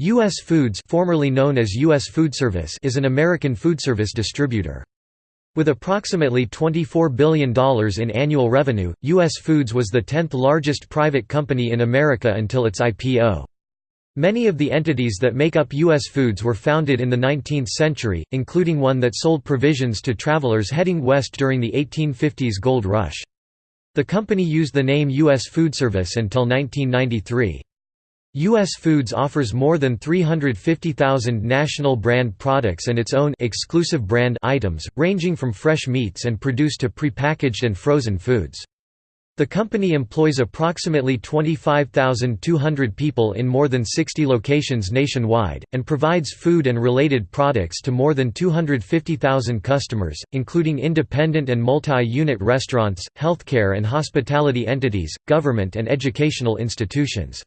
U.S. Foods formerly known as U.S. Foodservice is an American foodservice distributor. With approximately $24 billion in annual revenue, U.S. Foods was the 10th largest private company in America until its IPO. Many of the entities that make up U.S. Foods were founded in the 19th century, including one that sold provisions to travelers heading west during the 1850s gold rush. The company used the name U.S. Foodservice until 1993. U.S. Foods offers more than 350,000 national brand products and its own exclusive brand items, ranging from fresh meats and produce to prepackaged and frozen foods. The company employs approximately 25,200 people in more than 60 locations nationwide, and provides food and related products to more than 250,000 customers, including independent and multi-unit restaurants, healthcare and hospitality entities, government and educational institutions.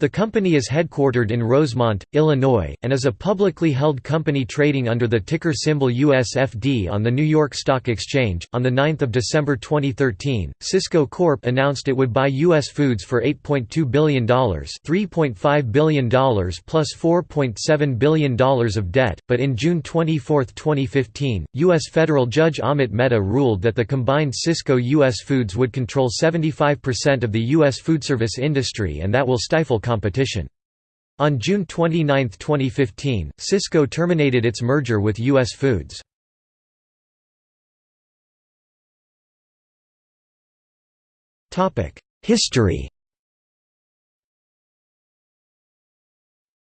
The company is headquartered in Rosemont, Illinois, and is a publicly held company trading under the ticker symbol USFD on the New York Stock Exchange. On 9 December 2013, Sysco Corp announced it would buy U.S. Foods for $8.2 billion $3.5 billion plus $4.7 billion of debt, but in June 24, 2015, U.S. federal judge Amit Mehta ruled that the combined Sysco US Foods would control 75% of the U.S. foodservice industry and that will stifle competition. On June 29, 2015, Sysco terminated its merger with U.S. Foods. History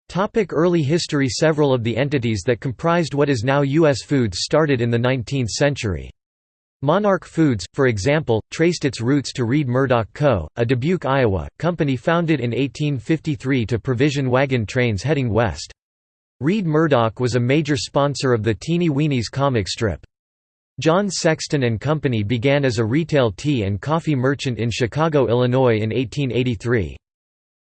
Topic Early history Several of the entities that comprised what is now U.S. Foods started in the 19th century. Monarch Foods, for example, traced its roots to Reid Murdoch Co., a Dubuque, Iowa, company founded in 1853 to provision wagon trains heading west. Reid Murdoch was a major sponsor of the Teeny Weenies comic strip. John Sexton and Company began as a retail tea and coffee merchant in Chicago, Illinois in 1883.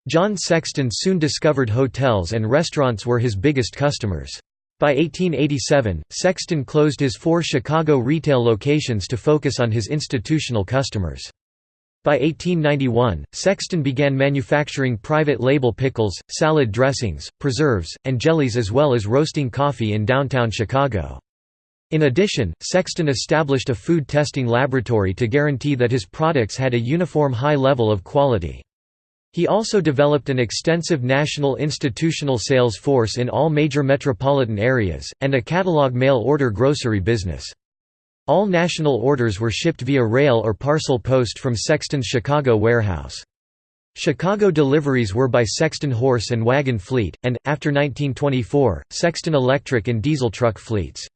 John Sexton soon discovered hotels and restaurants were his biggest customers. By 1887, Sexton closed his four Chicago retail locations to focus on his institutional customers. By 1891, Sexton began manufacturing private label pickles, salad dressings, preserves, and jellies as well as roasting coffee in downtown Chicago. In addition, Sexton established a food testing laboratory to guarantee that his products had a uniform high level of quality. He also developed an extensive national institutional sales force in all major metropolitan areas, and a catalog mail-order grocery business. All national orders were shipped via rail or parcel post from Sexton's Chicago warehouse. Chicago deliveries were by Sexton Horse and Wagon Fleet, and, after 1924, Sexton electric and diesel truck fleets.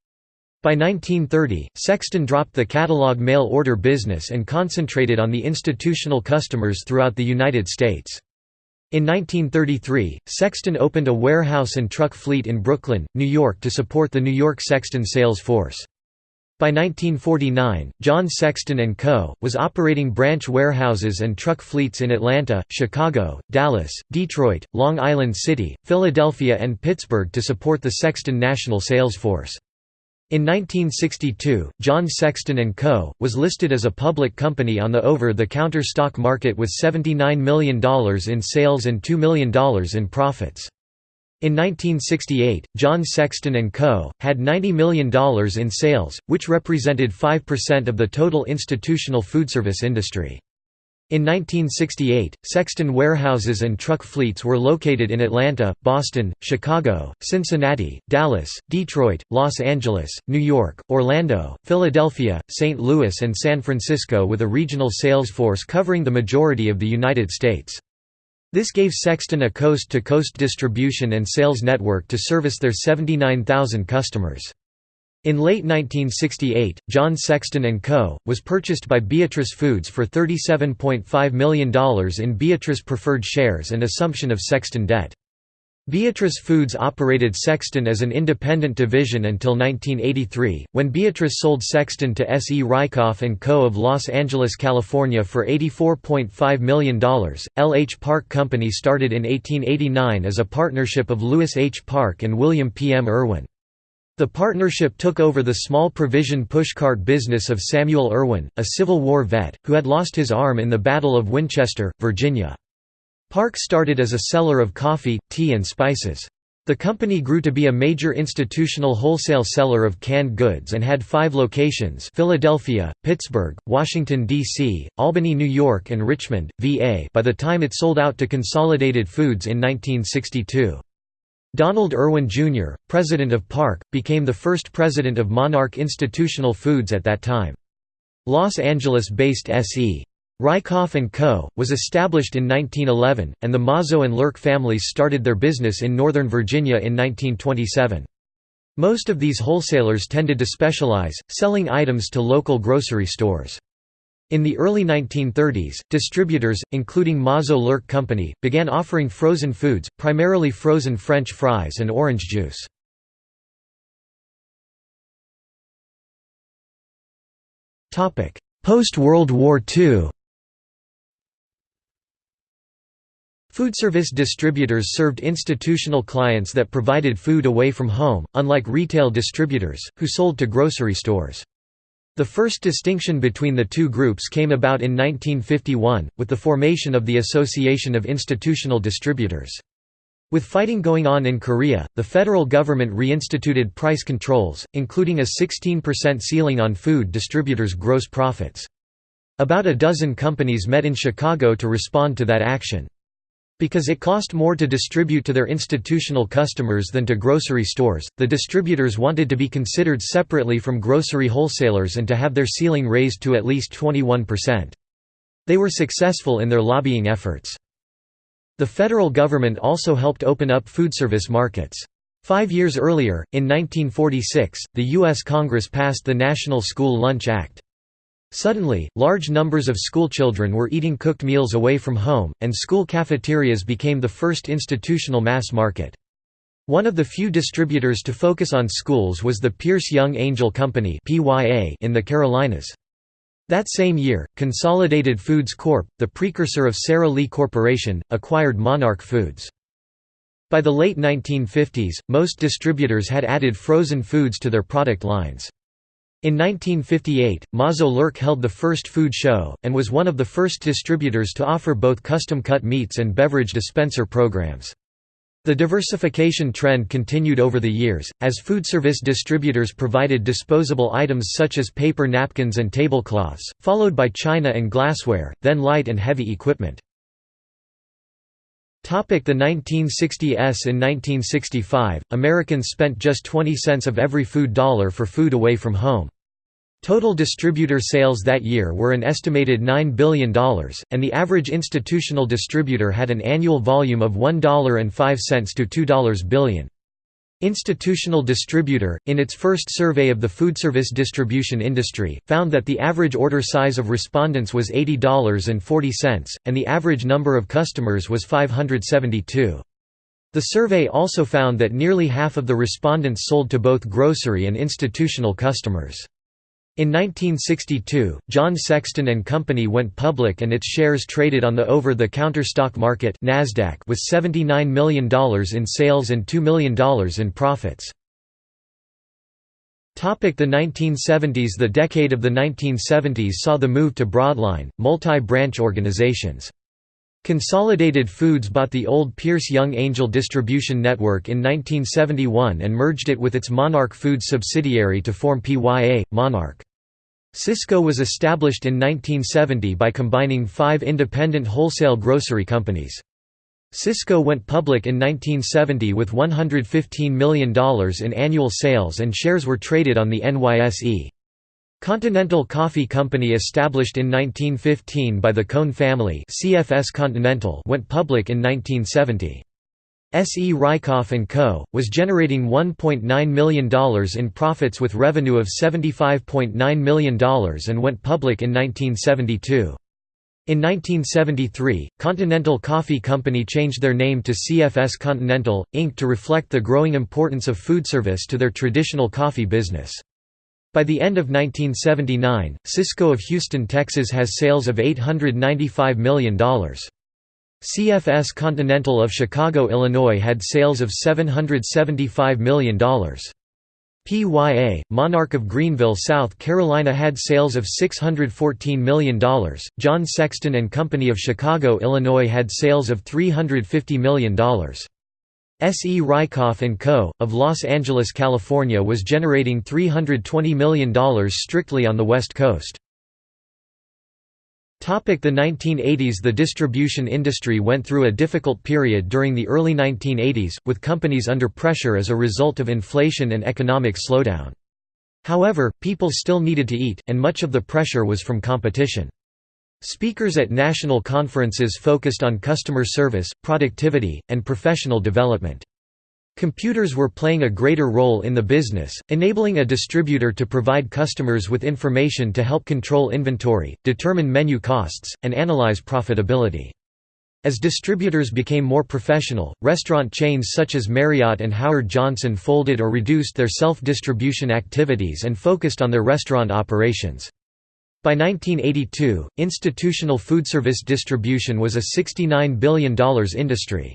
By 1930, Sexton dropped the catalog mail order business and concentrated on the institutional customers throughout the United States. In 1933, Sexton opened a warehouse and truck fleet in Brooklyn, New York to support the New York Sexton sales force. By 1949, John Sexton & Co. was operating branch warehouses and truck fleets in Atlanta, Chicago, Dallas, Detroit, Long Island City, Philadelphia and Pittsburgh to support the Sexton national sales force. In 1962, John Sexton & Co. was listed as a public company on the over-the-counter stock market with $79 million in sales and $2 million in profits. In 1968, John Sexton & Co. had $90 million in sales, which represented 5% of the total institutional foodservice industry. In 1968, Sexton warehouses and truck fleets were located in Atlanta, Boston, Chicago, Cincinnati, Dallas, Detroit, Los Angeles, New York, Orlando, Philadelphia, St. Louis and San Francisco with a regional sales force covering the majority of the United States. This gave Sexton a coast-to-coast -coast distribution and sales network to service their 79,000 customers. In late 1968, John Sexton & Co. was purchased by Beatrice Foods for $37.5 million in Beatrice preferred shares and assumption of Sexton debt. Beatrice Foods operated Sexton as an independent division until 1983, when Beatrice sold Sexton to S. E. Rykoff & Co. of Los Angeles, California for $84.5 million. L. H. Park Company started in 1889 as a partnership of Lewis H. Park and William P. M. Irwin. The partnership took over the small provision pushcart business of Samuel Irwin, a Civil War vet, who had lost his arm in the Battle of Winchester, Virginia. Park started as a seller of coffee, tea and spices. The company grew to be a major institutional wholesale seller of canned goods and had five locations Philadelphia, Pittsburgh, Washington, D.C., Albany, New York and Richmond, VA by the time it sold out to Consolidated Foods in 1962. Donald Irwin, Jr., president of Park, became the first president of Monarch Institutional Foods at that time. Los Angeles-based S.E. Rykoff & Co., was established in 1911, and the Mazo and Lurk families started their business in Northern Virginia in 1927. Most of these wholesalers tended to specialize, selling items to local grocery stores. In the early 1930s, distributors, including Mazo Lurk Company, began offering frozen foods, primarily frozen French fries and orange juice. Post-World War II Foodservice distributors served institutional clients that provided food away from home, unlike retail distributors, who sold to grocery stores. The first distinction between the two groups came about in 1951, with the formation of the Association of Institutional Distributors. With fighting going on in Korea, the federal government reinstituted price controls, including a 16% ceiling on food distributors' gross profits. About a dozen companies met in Chicago to respond to that action. Because it cost more to distribute to their institutional customers than to grocery stores, the distributors wanted to be considered separately from grocery wholesalers and to have their ceiling raised to at least 21%. They were successful in their lobbying efforts. The federal government also helped open up foodservice markets. Five years earlier, in 1946, the U.S. Congress passed the National School Lunch Act. Suddenly, large numbers of schoolchildren were eating cooked meals away from home, and school cafeterias became the first institutional mass market. One of the few distributors to focus on schools was the Pierce Young Angel Company in the Carolinas. That same year, Consolidated Foods Corp., the precursor of Sara Lee Corporation, acquired Monarch Foods. By the late 1950s, most distributors had added frozen foods to their product lines. In 1958, Mazo Lurk held the first food show, and was one of the first distributors to offer both custom-cut meats and beverage dispenser programs. The diversification trend continued over the years, as food service distributors provided disposable items such as paper napkins and tablecloths, followed by china and glassware, then light and heavy equipment. The 1960s In 1965, Americans spent just 20 cents of every food dollar for food away from home. Total distributor sales that year were an estimated $9 billion, and the average institutional distributor had an annual volume of $1.05 to $2 billion. Institutional Distributor, in its first survey of the foodservice distribution industry, found that the average order size of respondents was $80.40, and the average number of customers was 572. The survey also found that nearly half of the respondents sold to both grocery and institutional customers. In 1962, John Sexton and Company went public and its shares traded on the over-the-counter stock market NASDAQ with $79 million in sales and $2 million in profits. The 1970s The decade of the 1970s saw the move to broadline, multi-branch organizations. Consolidated Foods bought the old Pierce Young Angel distribution network in 1971 and merged it with its Monarch Foods subsidiary to form PYA, Monarch. Sysco was established in 1970 by combining five independent wholesale grocery companies. Sysco went public in 1970 with $115 million in annual sales and shares were traded on the NYSE. Continental Coffee Company established in 1915 by the Kohn family CFS Continental went public in 1970. S. E. Rykoff & Co., was generating $1.9 million in profits with revenue of $75.9 million and went public in 1972. In 1973, Continental Coffee Company changed their name to CFS Continental, Inc. to reflect the growing importance of foodservice to their traditional coffee business. By the end of 1979, Sysco of Houston, Texas has sales of $895 million. CFS Continental of Chicago, Illinois had sales of $775 million. PYA, Monarch of Greenville, South Carolina had sales of $614 million, John Sexton and Company of Chicago, Illinois had sales of $350 million. S. E. Rykoff & Co., of Los Angeles, California was generating $320 million strictly on the West Coast. The 1980s The distribution industry went through a difficult period during the early 1980s, with companies under pressure as a result of inflation and economic slowdown. However, people still needed to eat, and much of the pressure was from competition. Speakers at national conferences focused on customer service, productivity, and professional development. Computers were playing a greater role in the business, enabling a distributor to provide customers with information to help control inventory, determine menu costs, and analyze profitability. As distributors became more professional, restaurant chains such as Marriott and Howard Johnson folded or reduced their self-distribution activities and focused on their restaurant operations. By 1982, institutional foodservice distribution was a $69 billion industry.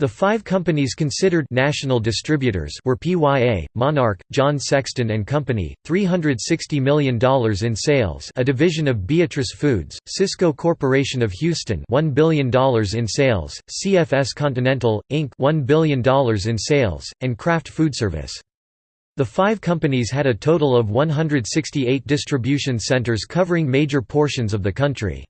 The five companies considered national distributors were PYA, Monarch, John Sexton and Company, $360 million in sales a division of Beatrice Foods, Sysco Corporation of Houston $1 billion in sales, CFS Continental, Inc. $1 billion in sales, and Kraft Foodservice. The five companies had a total of 168 distribution centers covering major portions of the country.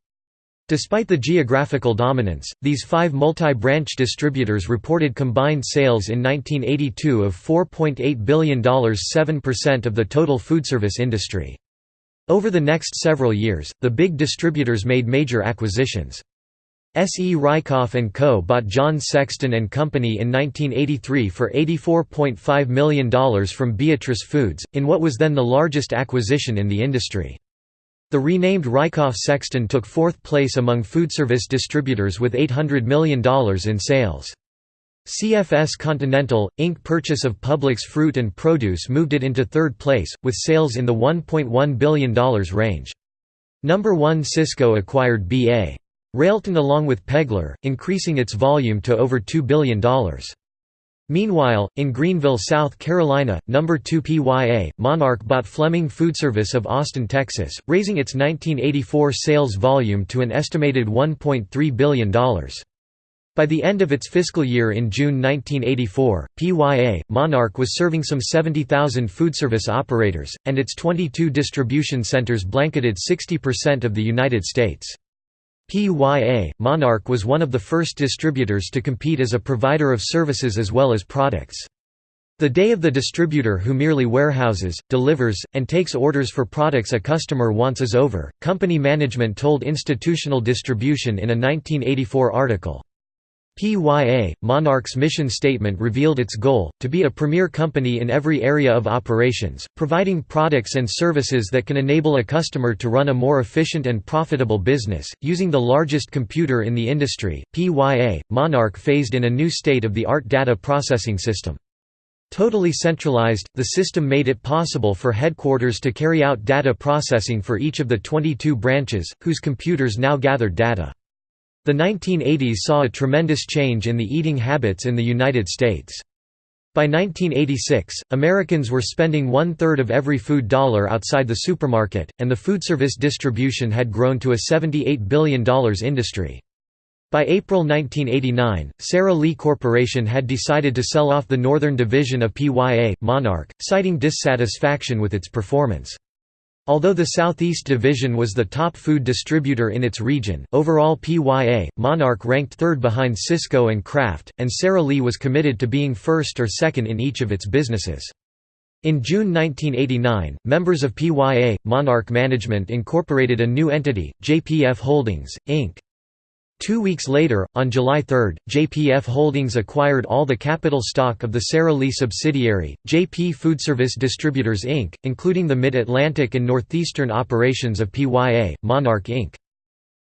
Despite the geographical dominance, these five multi-branch distributors reported combined sales in 1982 of $4.8 billion 7% of the total foodservice industry. Over the next several years, the big distributors made major acquisitions. S. E. Rykoff & Co. bought John Sexton and Company in 1983 for $84.5 million from Beatrice Foods, in what was then the largest acquisition in the industry. The renamed Rykoff Sexton took fourth place among foodservice distributors with $800 million in sales. CFS Continental, Inc. purchase of Publix fruit and produce moved it into third place, with sales in the $1.1 billion range. Number 1 Sysco acquired B.A. Railton along with Pegler, increasing its volume to over $2 billion. Meanwhile, in Greenville, South Carolina, No. 2 PYA, Monarch bought Fleming Foodservice of Austin, Texas, raising its 1984 sales volume to an estimated $1.3 billion. By the end of its fiscal year in June 1984, PYA, Monarch was serving some 70,000 foodservice operators, and its 22 distribution centers blanketed 60% of the United States. PYA, Monarch was one of the first distributors to compete as a provider of services as well as products. The day of the distributor who merely warehouses, delivers, and takes orders for products a customer wants is over, company management told Institutional Distribution in a 1984 article. PYA, Monarch's mission statement revealed its goal, to be a premier company in every area of operations, providing products and services that can enable a customer to run a more efficient and profitable business. Using the largest computer in the industry, PYA, Monarch phased in a new state-of-the-art data processing system. Totally centralized, the system made it possible for headquarters to carry out data processing for each of the 22 branches, whose computers now gathered data. The 1980s saw a tremendous change in the eating habits in the United States. By 1986, Americans were spending one-third of every food dollar outside the supermarket, and the food service distribution had grown to a $78 billion industry. By April 1989, Sara Lee Corporation had decided to sell off the northern division of PYA, Monarch, citing dissatisfaction with its performance. Although the Southeast Division was the top food distributor in its region, overall PYA, Monarch ranked third behind Sysco and Kraft, and Sara Lee was committed to being first or second in each of its businesses. In June 1989, members of PYA, Monarch Management incorporated a new entity, JPF Holdings, Inc. Two weeks later, on July 3, JPF Holdings acquired all the capital stock of the Sara Lee subsidiary, JP Foodservice Distributors Inc., including the Mid-Atlantic and Northeastern operations of PYA, Monarch Inc.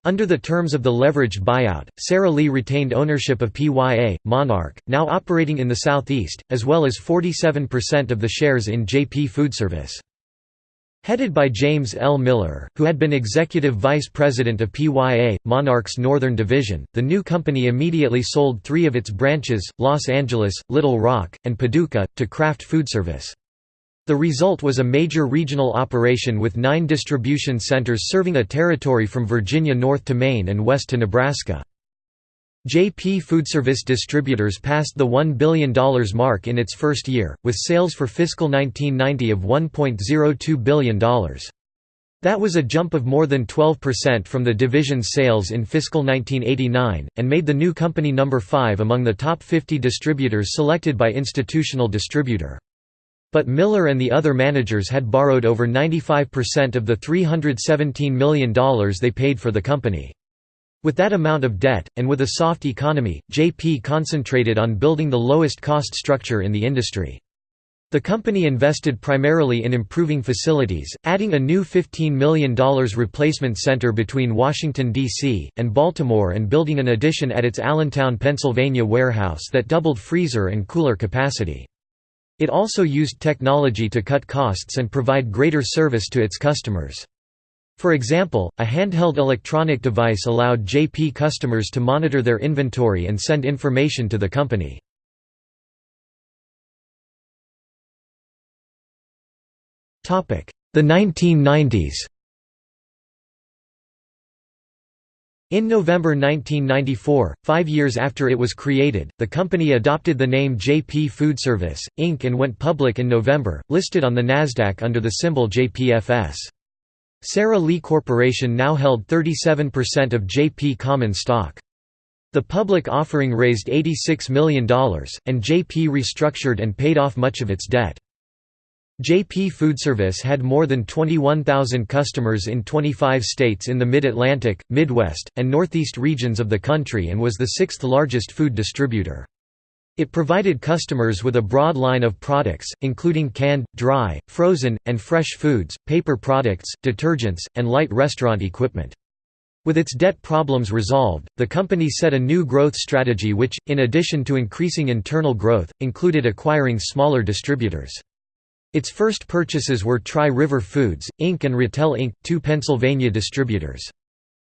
Under the terms of the leveraged buyout, Sara Lee retained ownership of PYA, Monarch, now operating in the Southeast, as well as 47% of the shares in JP Foodservice. Headed by James L. Miller, who had been executive vice president of PYA, Monarch's Northern Division, the new company immediately sold three of its branches, Los Angeles, Little Rock, and Paducah, to Kraft Foodservice. The result was a major regional operation with nine distribution centers serving a territory from Virginia north to Maine and west to Nebraska. JP Foodservice Distributors passed the $1 billion mark in its first year, with sales for fiscal 1990 of $1.02 billion. That was a jump of more than 12% from the division's sales in fiscal 1989, and made the new company number 5 among the top 50 distributors selected by Institutional Distributor. But Miller and the other managers had borrowed over 95% of the $317 million they paid for the company. With that amount of debt, and with a soft economy, JP concentrated on building the lowest cost structure in the industry. The company invested primarily in improving facilities, adding a new $15 million replacement center between Washington, D.C., and Baltimore and building an addition at its Allentown, Pennsylvania warehouse that doubled freezer and cooler capacity. It also used technology to cut costs and provide greater service to its customers. For example, a handheld electronic device allowed JP customers to monitor their inventory and send information to the company. The 1990s In November 1994, five years after it was created, the company adopted the name JP Foodservice, Inc. and went public in November, listed on the Nasdaq under the symbol JPFS. Sara Lee Corporation now held 37% of JP common stock. The public offering raised $86 million, and JP restructured and paid off much of its debt. JP Foodservice had more than 21,000 customers in 25 states in the Mid-Atlantic, Midwest, and Northeast regions of the country and was the sixth largest food distributor. It provided customers with a broad line of products, including canned, dry, frozen, and fresh foods, paper products, detergents, and light restaurant equipment. With its debt problems resolved, the company set a new growth strategy which, in addition to increasing internal growth, included acquiring smaller distributors. Its first purchases were Tri-River Foods, Inc. and Rittel Inc., two Pennsylvania distributors.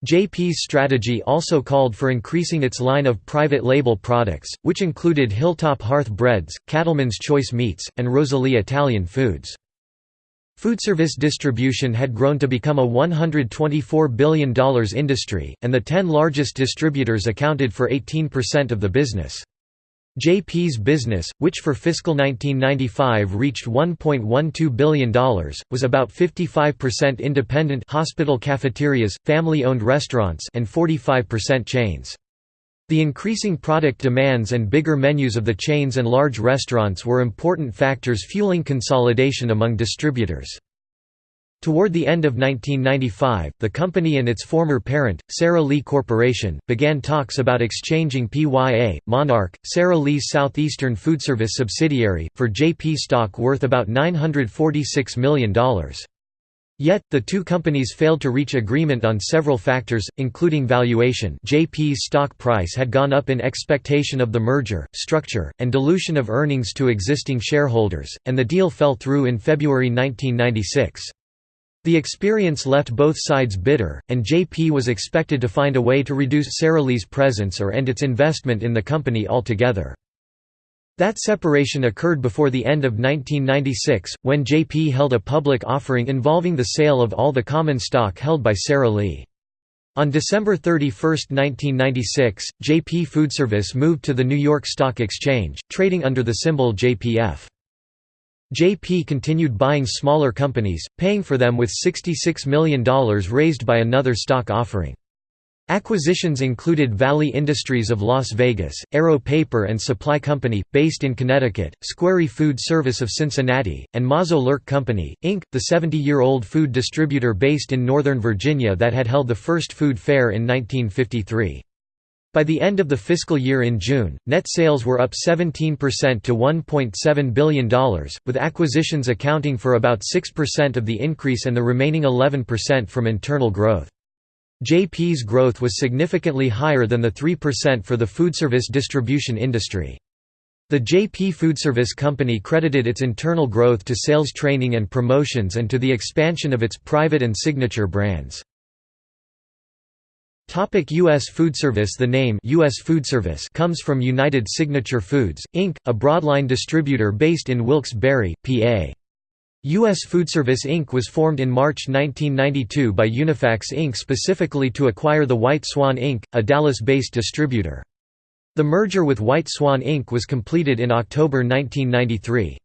JP's strategy also called for increasing its line of private label products, which included Hilltop Hearth Breads, Cattleman's Choice Meats, and Rosalie Italian Foods. Foodservice distribution had grown to become a $124 billion industry, and the ten largest distributors accounted for 18% of the business. JP's business, which for fiscal 1995 reached $1.12 billion, was about 55% independent hospital cafeterias, family-owned restaurants and 45% chains. The increasing product demands and bigger menus of the chains and large restaurants were important factors fueling consolidation among distributors. Toward the end of 1995, the company and its former parent, Sara Lee Corporation, began talks about exchanging PYA, Monarch, Sara Lee's Southeastern Foodservice subsidiary, for JP stock worth about $946 million. Yet, the two companies failed to reach agreement on several factors, including valuation JP's stock price had gone up in expectation of the merger, structure, and dilution of earnings to existing shareholders, and the deal fell through in February 1996. The experience left both sides bitter, and JP was expected to find a way to reduce Sara Lee's presence or end its investment in the company altogether. That separation occurred before the end of 1996, when JP held a public offering involving the sale of all the common stock held by Sara Lee. On December 31, 1996, JP Foodservice moved to the New York Stock Exchange, trading under the symbol JPF. JP continued buying smaller companies, paying for them with $66 million raised by another stock offering. Acquisitions included Valley Industries of Las Vegas, Aero Paper and Supply Company, based in Connecticut, Squarey Food Service of Cincinnati, and Mazo Lurk Company, Inc., the 70-year-old food distributor based in Northern Virginia that had held the first food fair in 1953. By the end of the fiscal year in June, net sales were up 17% to $1.7 billion, with acquisitions accounting for about 6% of the increase and the remaining 11% from internal growth. JP's growth was significantly higher than the 3% for the foodservice distribution industry. The JP Foodservice Company credited its internal growth to sales training and promotions and to the expansion of its private and signature brands. Topic U.S. food service. The name U.S. Foodservice comes from United Signature Foods, Inc., a broadline distributor based in Wilkes-Barre, PA. U.S. Food Service Inc. was formed in March 1992 by Unifax Inc. specifically to acquire the White Swan Inc., a Dallas-based distributor. The merger with White Swan Inc. was completed in October 1993.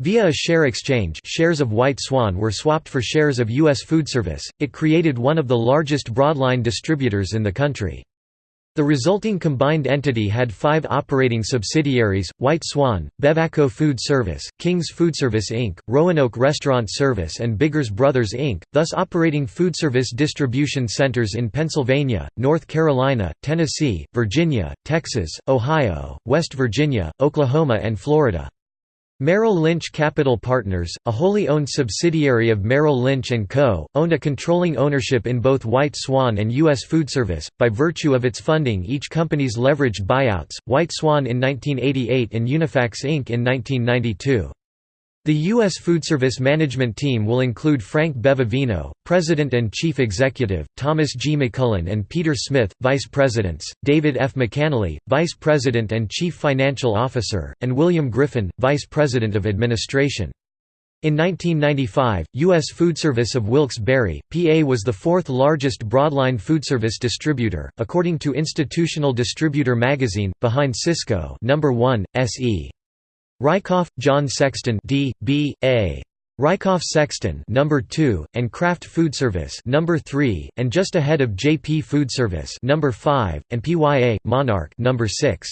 Via a share exchange shares of White Swan were swapped for shares of U.S. Food Service. it created one of the largest broadline distributors in the country. The resulting combined entity had five operating subsidiaries, White Swan, Bevaco Food Service, King's Food Service Inc., Roanoke Restaurant Service and Biggers Brothers Inc., thus operating food service distribution centers in Pennsylvania, North Carolina, Tennessee, Virginia, Texas, Ohio, West Virginia, Oklahoma and Florida. Merrill Lynch Capital Partners, a wholly owned subsidiary of Merrill Lynch & Co., owned a controlling ownership in both White Swan and U.S. Foodservice. By virtue of its funding each company's leveraged buyouts, White Swan in 1988 and Unifax Inc. in 1992. The U.S. Food Service management team will include Frank Bevavino, President and Chief Executive, Thomas G. McCullen and Peter Smith, Vice Presidents, David F. McAnally, Vice President and Chief Financial Officer, and William Griffin, Vice President of Administration. In 1995, U.S. Food Service of Wilkes-Barre, PA was the fourth largest broadline food service distributor, according to Institutional Distributor magazine, behind Sysco number 1, SE. Rykoff, John Sexton D. B. A. Rykoff Sexton number 2 and Kraft Food Service number 3 and just ahead of JP Food Service number 5 and PYA Monarch number 6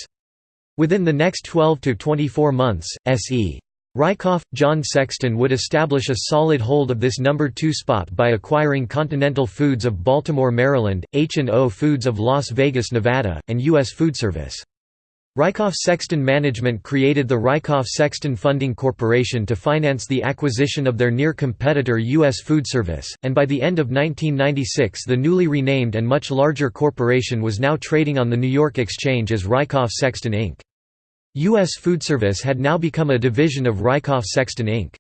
Within the next 12 to 24 months SE Rykoff John Sexton would establish a solid hold of this number 2 spot by acquiring Continental Foods of Baltimore Maryland H&O Foods of Las Vegas Nevada and US Food Service Rykoff-Sexton Management created the Rykoff-Sexton Funding Corporation to finance the acquisition of their near competitor U.S. Food Service, and by the end of 1996 the newly renamed and much larger corporation was now trading on the New York Exchange as Rykoff-Sexton Inc. U.S. Food Service had now become a division of Rykoff-Sexton Inc.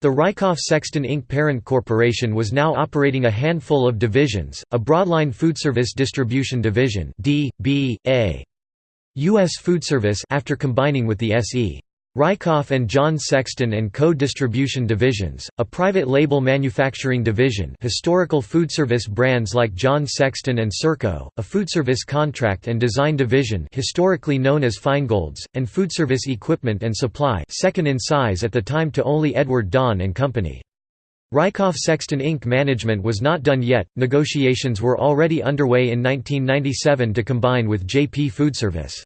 The Rykoff-Sexton Inc. parent corporation was now operating a handful of divisions, a broadline foodservice distribution division D, B, A, U.S. Food Service after combining with the S.E. Rykoff and John Sexton and Co. Distribution Divisions, a private label manufacturing division historical foodservice brands like John Sexton and Serco, a foodservice contract and design division historically known as Feingold's, and foodservice equipment and supply second in size at the time to only Edward Don and Company. Rykoff Sexton Inc. management was not done yet, negotiations were already underway in 1997 to combine with JP Foodservice.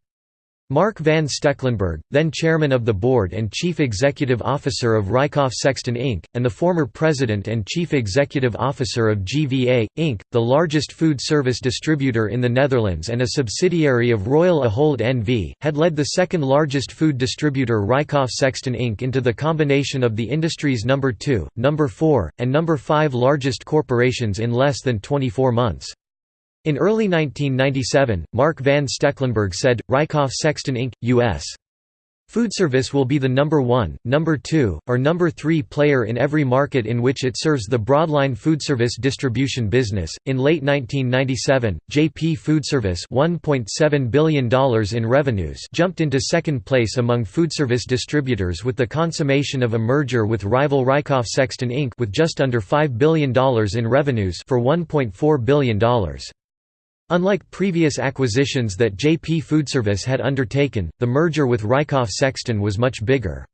Mark Van Stekelenburg, then chairman of the board and chief executive officer of Rykoff Sexton Inc., and the former president and chief executive officer of GVA, Inc., the largest food service distributor in the Netherlands and a subsidiary of Royal Ahold N.V., had led the second largest food distributor Rykoff Sexton Inc. into the combination of the industry's number 2, number 4, and number 5 largest corporations in less than 24 months. In early 1997, Mark Van Stekelenburg said, Rykoff Sexton Inc., U.S. Foodservice will be the number one, number two, or number three player in every market in which it serves the broadline foodservice distribution business. In late 1997, JP Foodservice $1.7 billion in revenues jumped into second place among foodservice distributors with the consummation of a merger with rival Rykoff Sexton Inc. with just under $5 billion in revenues for $1.4 billion. Unlike previous acquisitions that JP Foodservice had undertaken, the merger with Rykoff Sexton was much bigger.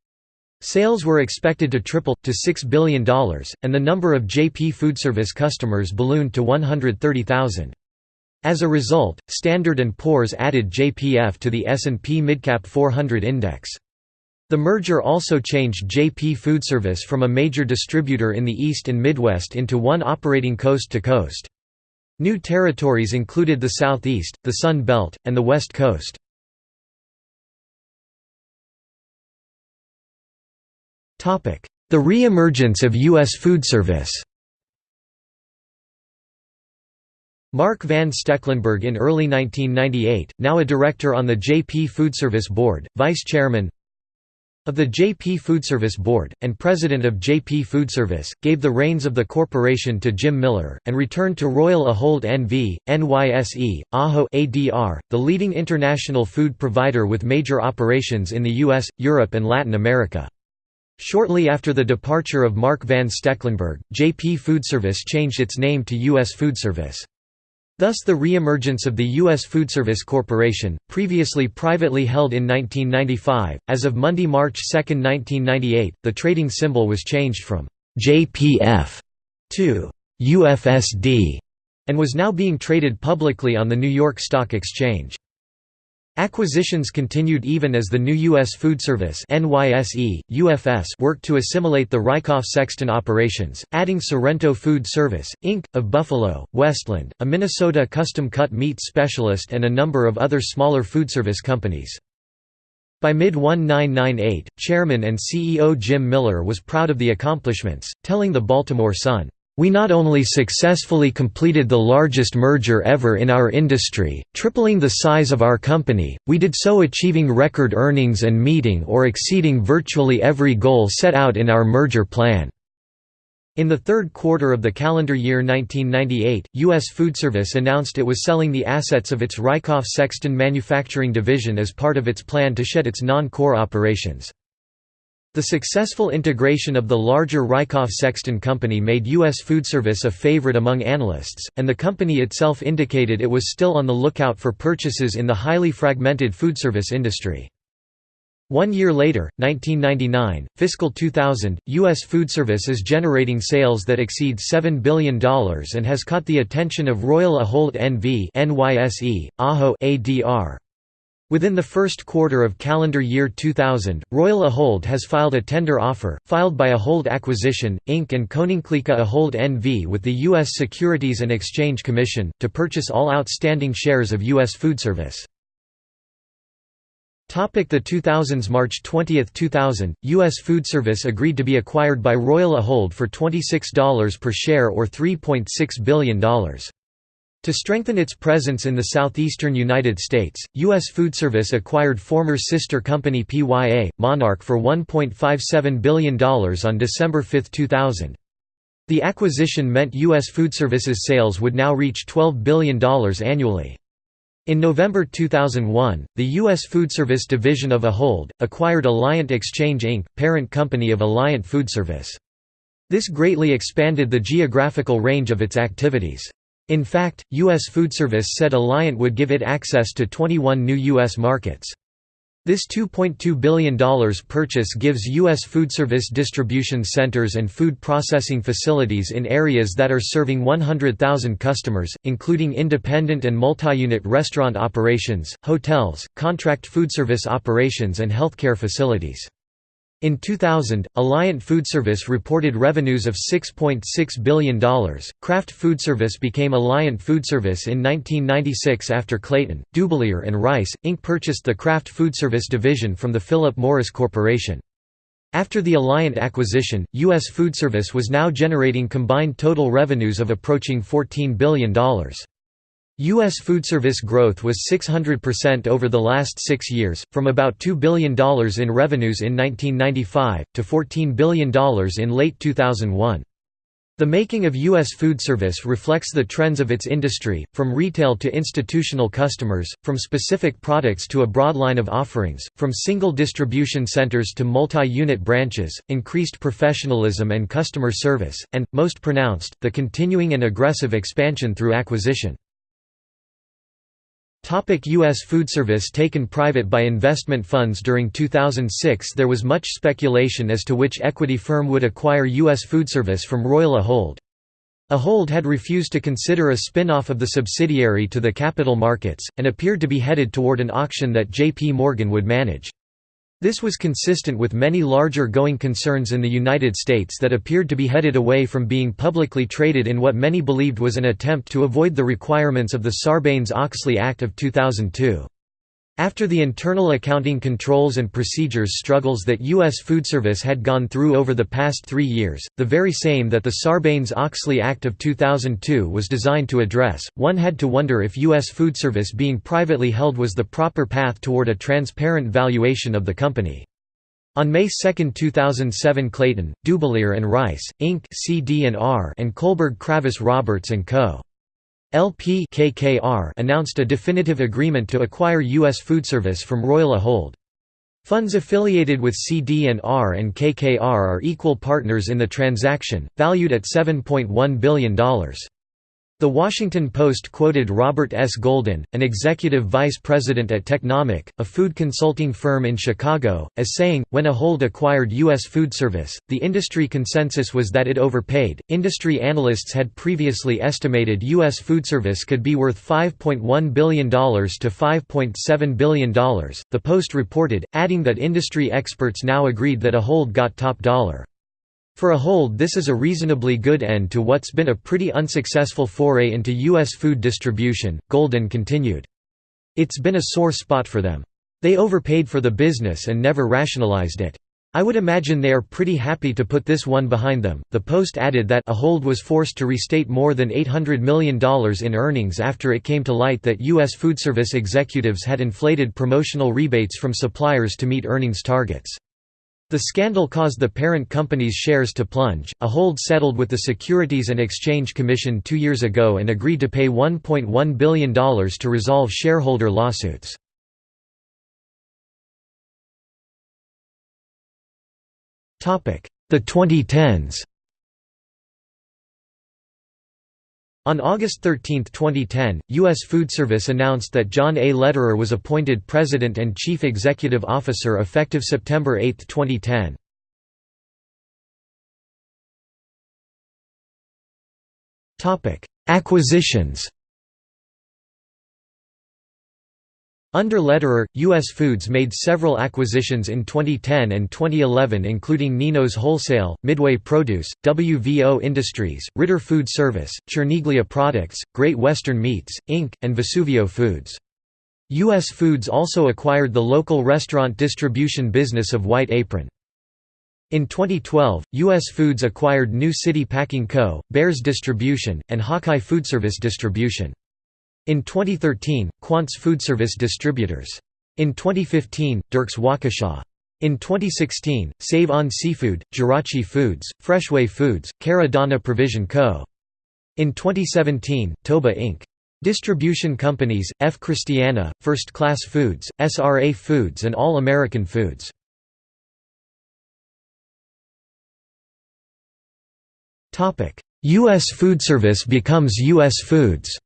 Sales were expected to triple, to $6 billion, and the number of JP Foodservice customers ballooned to 130,000. As a result, Standard & Poor's added JPF to the S&P Midcap 400 index. The merger also changed JP Foodservice from a major distributor in the East and Midwest into one operating coast to coast. New territories included the Southeast, the Sun Belt, and the West Coast. The re-emergence of U.S. food service Mark Van Stekelenburg in early 1998, now a director on the JP Foodservice Board, vice chairman, of the JP Foodservice Board, and president of JP Foodservice, gave the reins of the corporation to Jim Miller, and returned to Royal Ahold NV, NYSE, AHO ADR, the leading international food provider with major operations in the US, Europe and Latin America. Shortly after the departure of Mark van Stekelenburg, JP Foodservice changed its name to U.S. Foodservice. Thus the re-emergence of the U.S. Foodservice Corporation, previously privately held in 1995, as of Monday, March 2, 1998, the trading symbol was changed from «JPF» to «UFSD» and was now being traded publicly on the New York Stock Exchange. Acquisitions continued even as the new U.S. Food Service NYSE, UFS worked to assimilate the Rykoff-Sexton operations, adding Sorrento Food Service, Inc., of Buffalo, Westland, a Minnesota custom-cut meat specialist and a number of other smaller foodservice companies. By mid-1998, chairman and CEO Jim Miller was proud of the accomplishments, telling the Baltimore Sun, we not only successfully completed the largest merger ever in our industry, tripling the size of our company, we did so achieving record earnings and meeting or exceeding virtually every goal set out in our merger plan. In the third quarter of the calendar year 1998, U.S. Foodservice announced it was selling the assets of its Rykoff-Sexton manufacturing division as part of its plan to shed its non-core operations. The successful integration of the larger Rykoff-Sexton company made U.S. Foodservice a favorite among analysts, and the company itself indicated it was still on the lookout for purchases in the highly fragmented foodservice industry. One year later, 1999, fiscal 2000, U.S. Foodservice is generating sales that exceed $7 billion and has caught the attention of Royal Ahold NV NYSE, AHO ADR. Within the first quarter of calendar year 2000, Royal Ahold has filed a tender offer, filed by Ahold Acquisition, Inc. and Koninklijke Ahold NV with the U.S. Securities and Exchange Commission, to purchase all outstanding shares of U.S. Foodservice. The 2000s March 20, 2000, U.S. Foodservice agreed to be acquired by Royal Ahold for $26 per share or $3.6 billion. To strengthen its presence in the southeastern United States, U.S. Food Service acquired former sister company PYA, Monarch for $1.57 billion on December 5, 2000. The acquisition meant U.S. Food Service's sales would now reach $12 billion annually. In November 2001, the U.S. Food Service division of Ahold, acquired Alliant Exchange Inc., parent company of Alliant Food Service. This greatly expanded the geographical range of its activities. In fact, U.S. Foodservice said Alliant would give it access to 21 new U.S. markets. This $2.2 billion purchase gives U.S. foodservice distribution centers and food processing facilities in areas that are serving 100,000 customers, including independent and multi-unit restaurant operations, hotels, contract food service operations and healthcare facilities. In 2000, Alliant Foodservice reported revenues of $6.6 billion. Kraft Foodservice became Alliant Foodservice in 1996 after Clayton, Dubilier and Rice, Inc. purchased the Kraft Foodservice division from the Philip Morris Corporation. After the Alliant acquisition, U.S. Foodservice was now generating combined total revenues of approaching $14 billion. U.S. food service growth was 600% over the last six years, from about $2 billion in revenues in 1995, to $14 billion in late 2001. The making of U.S. food service reflects the trends of its industry, from retail to institutional customers, from specific products to a broad line of offerings, from single distribution centers to multi-unit branches, increased professionalism and customer service, and, most pronounced, the continuing and aggressive expansion through acquisition. U.S. Foodservice taken private by investment funds During 2006 there was much speculation as to which equity firm would acquire U.S. Foodservice from Royal Ahold. Ahold had refused to consider a spin-off of the subsidiary to the capital markets, and appeared to be headed toward an auction that J.P. Morgan would manage. This was consistent with many larger going concerns in the United States that appeared to be headed away from being publicly traded in what many believed was an attempt to avoid the requirements of the Sarbanes-Oxley Act of 2002. After the internal accounting controls and procedures struggles that U.S. Foodservice had gone through over the past three years, the very same that the Sarbanes-Oxley Act of 2002 was designed to address, one had to wonder if U.S. Foodservice being privately held was the proper path toward a transparent valuation of the company. On May 2, 2007 Clayton, Dubilier Rice, Inc. And Kohlberg Kravis Roberts & Co. LP KKR announced a definitive agreement to acquire U.S. Foodservice from Royal Ahold. Funds affiliated with CD&R and KKR are equal partners in the transaction, valued at $7.1 billion. The Washington Post quoted Robert S. Golden, an executive vice president at Technomic, a food consulting firm in Chicago, as saying, when Ahold acquired U.S. Food Service, the industry consensus was that it overpaid. Industry analysts had previously estimated U.S. Food Service could be worth $5.1 billion to $5.7 billion, the Post reported, adding that industry experts now agreed that Ahold got top dollar. For Ahold this is a reasonably good end to what's been a pretty unsuccessful foray into U.S. food distribution, Golden continued. It's been a sore spot for them. They overpaid for the business and never rationalized it. I would imagine they are pretty happy to put this one behind them. The Post added that Ahold was forced to restate more than $800 million in earnings after it came to light that U.S. food service executives had inflated promotional rebates from suppliers to meet earnings targets. The scandal caused the parent company's shares to plunge. Ahold settled with the Securities and Exchange Commission two years ago and agreed to pay $1.1 billion to resolve shareholder lawsuits. The 2010s On August 13, 2010, U.S. Food Service announced that John A. Lederer was appointed President and Chief Executive Officer effective September 8, 2010. Acquisitions Under Lederer, U.S. Foods made several acquisitions in 2010 and 2011 including Nino's Wholesale, Midway Produce, WVO Industries, Ritter Food Service, Cherniglia Products, Great Western Meats, Inc., and Vesuvio Foods. U.S. Foods also acquired the local restaurant distribution business of White Apron. In 2012, U.S. Foods acquired New City Packing Co., Bears Distribution, and Hawkeye Foodservice Distribution. In 2013, Quantz Foodservice Distributors. In 2015, Dierks Waukesha. In 2016, Save On Seafood, Jeraci Foods, Freshway Foods, Caradonna Provision Co. In 2017, Toba Inc. Distribution companies, F. Christiana, First Class Foods, SRA Foods and All American Foods. U.S. Foodservice becomes U.S. Foods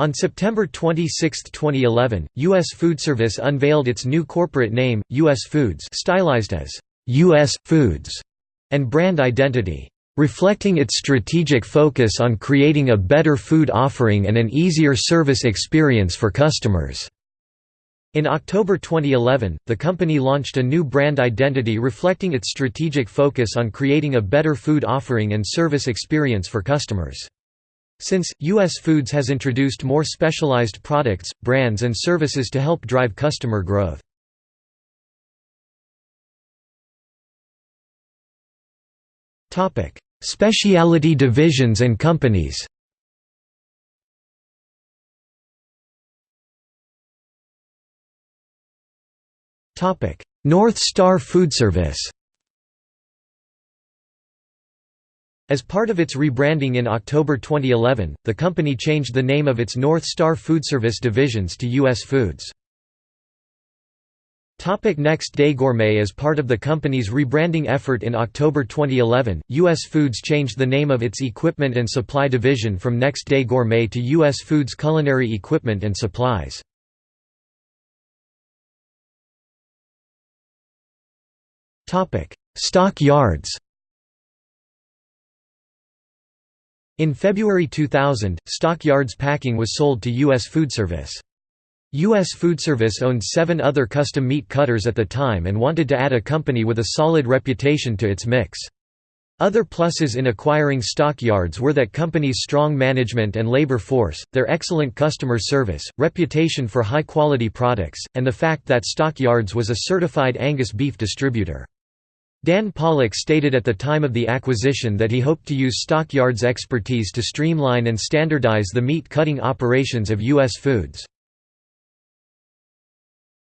On September 26, 2011, U.S. Foodservice unveiled its new corporate name, U.S. Foods stylized as U.S. Foods, and brand identity, reflecting its strategic focus on creating a better food offering and an easier service experience for customers. In October 2011, the company launched a new brand identity reflecting its strategic focus on creating a better food offering and service experience for customers. Since, U.S. Foods has introduced more specialized products, brands and services to help drive customer growth. Specialty divisions and companies North Star Foodservice As part of its rebranding in October 2011, the company changed the name of its North Star Foodservice divisions to U.S. Foods. Next Day Gourmet As part of the company's rebranding effort in October 2011, U.S. Foods changed the name of its Equipment and Supply division from Next Day Gourmet to U.S. Foods Culinary Equipment and Supplies. Stock yards In February 2000, Stockyards Packing was sold to U.S. Foodservice. U.S. Foodservice owned seven other custom meat cutters at the time and wanted to add a company with a solid reputation to its mix. Other pluses in acquiring stockyards were that company's strong management and labor force, their excellent customer service, reputation for high-quality products, and the fact that Stockyards was a certified Angus beef distributor. Dan Pollock stated at the time of the acquisition that he hoped to use Stockyards' expertise to streamline and standardize the meat cutting operations of U.S. Foods.